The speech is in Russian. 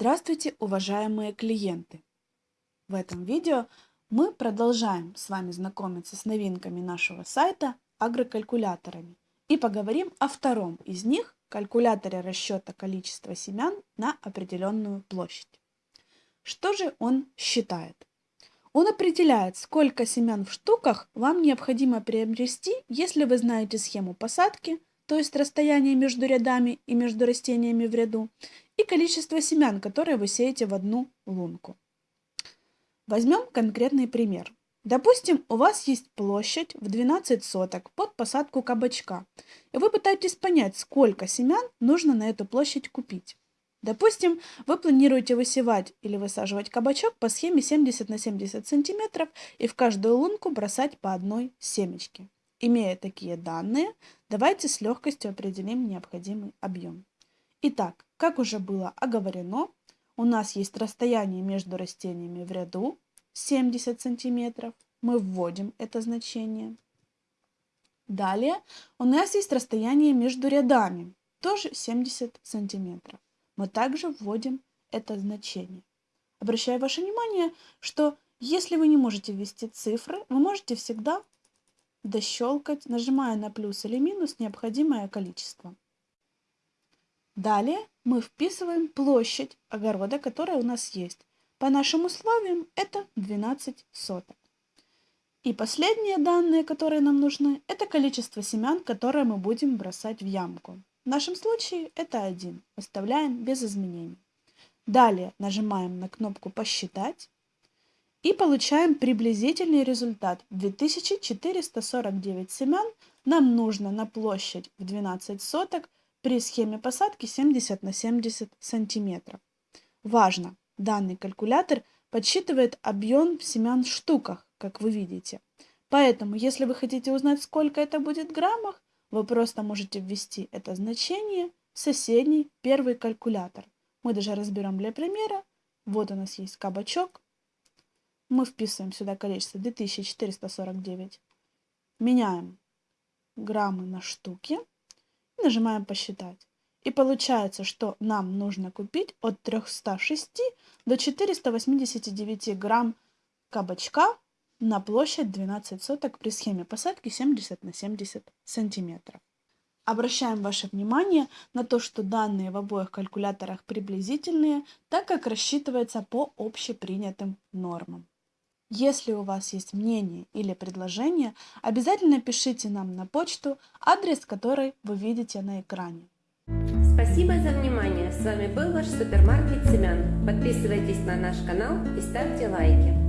Здравствуйте, уважаемые клиенты! В этом видео мы продолжаем с вами знакомиться с новинками нашего сайта агрокалькуляторами и поговорим о втором из них – калькуляторе расчета количества семян на определенную площадь. Что же он считает? Он определяет, сколько семян в штуках вам необходимо приобрести, если вы знаете схему посадки, то есть расстояние между рядами и между растениями в ряду, и количество семян, которые вы сеете в одну лунку. Возьмем конкретный пример. Допустим, у вас есть площадь в 12 соток под посадку кабачка, и вы пытаетесь понять, сколько семян нужно на эту площадь купить. Допустим, вы планируете высевать или высаживать кабачок по схеме 70 на 70 сантиметров и в каждую лунку бросать по одной семечке. Имея такие данные, давайте с легкостью определим необходимый объем. Итак, как уже было оговорено, у нас есть расстояние между растениями в ряду 70 сантиметров. Мы вводим это значение. Далее у нас есть расстояние между рядами, тоже 70 сантиметров. Мы также вводим это значение. Обращаю ваше внимание, что если вы не можете ввести цифры, вы можете всегда дощелкать, нажимая на плюс или минус необходимое количество. Далее мы вписываем площадь огорода, которая у нас есть. По нашим условиям это 12 соток. И последние данные, которые нам нужны, это количество семян, которые мы будем бросать в ямку. В нашем случае это 1. Оставляем без изменений. Далее нажимаем на кнопку «Посчитать» и получаем приблизительный результат. 2449 семян нам нужно на площадь в 12 соток при схеме посадки 70 на 70 сантиметров. Важно, данный калькулятор подсчитывает объем семян в штуках, как вы видите. Поэтому, если вы хотите узнать, сколько это будет в граммах, вы просто можете ввести это значение в соседний первый калькулятор. Мы даже разберем для примера. Вот у нас есть кабачок. Мы вписываем сюда количество 2449. Меняем граммы на штуки нажимаем «Посчитать». И получается, что нам нужно купить от 306 до 489 грамм кабачка на площадь 12 соток при схеме посадки 70 на 70 сантиметров. Обращаем ваше внимание на то, что данные в обоих калькуляторах приблизительные, так как рассчитывается по общепринятым нормам. Если у вас есть мнение или предложение, обязательно пишите нам на почту, адрес которой вы видите на экране. Спасибо за внимание. С вами был ваш супермаркет семян. Подписывайтесь на наш канал и ставьте лайки.